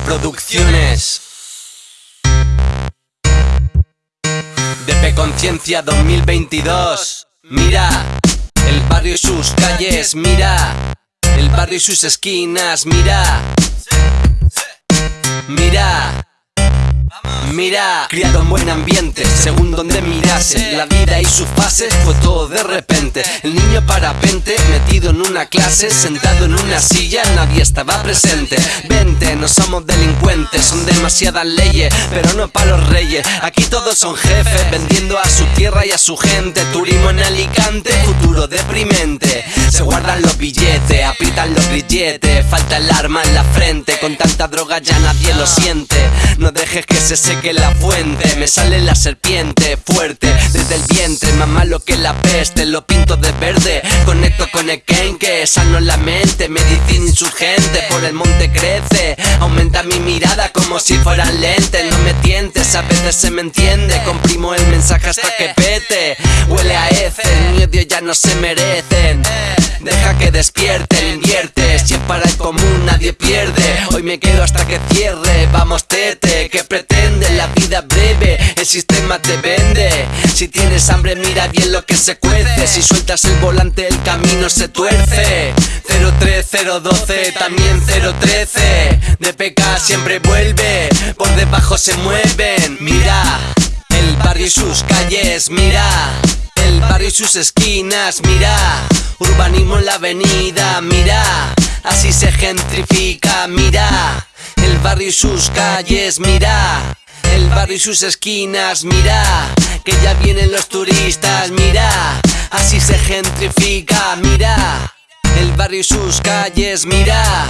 Producciones. DP Conciencia 2022. Mira, el barrio y sus calles, mira. El barrio y sus esquinas, mira. Mira. Mira, criado en buen ambiente, según donde mirase La vida y sus fases fue todo de repente. El niño parapente, metido en una clase Sentado en una silla, nadie estaba presente. Vente, no somos delincuentes, son demasiadas leyes Pero no para los reyes, aquí todos son jefes Vendiendo a su tierra y a su gente. Turismo en Alicante, futuro deprimente Guardan los billetes, aprietan los grilletes Falta el arma en la frente, con tanta droga ya nadie lo siente. No dejes que se seque que la fuente Me sale la serpiente fuerte Desde el vientre, más malo que la peste Lo pinto de verde, conecto con el que Sano la mente, medicina insurgente Por el monte crece, aumenta mi mirada como si fueran lentes No me tientes, a veces se me entiende Comprimo el mensaje hasta que pete Huele a heces, mi odio ya no se que despierten, invierte Si es para el común nadie pierde. Hoy me quedo hasta que cierre. Vamos tete, que pretende. La vida breve El sistema te vende. Si tienes hambre mira bien lo que se cuece. Si sueltas el volante el camino se tuerce. 03012 también 013 De PK siempre vuelve. Por debajo se mueven. Mira el barrio y sus calles. Mira el barrio y sus esquinas. Mira urbanismo en la avenida Mira así se gentrifica Mira. El barrio y sus calles Mira. El barrio y sus esquinas, mira, que ya vienen los turistas, mira, así se gentrifica, mira, el barrio y sus calles, mira,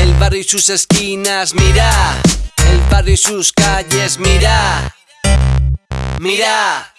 el barrio y sus esquinas, mira, el barrio y sus calles, mira, mira.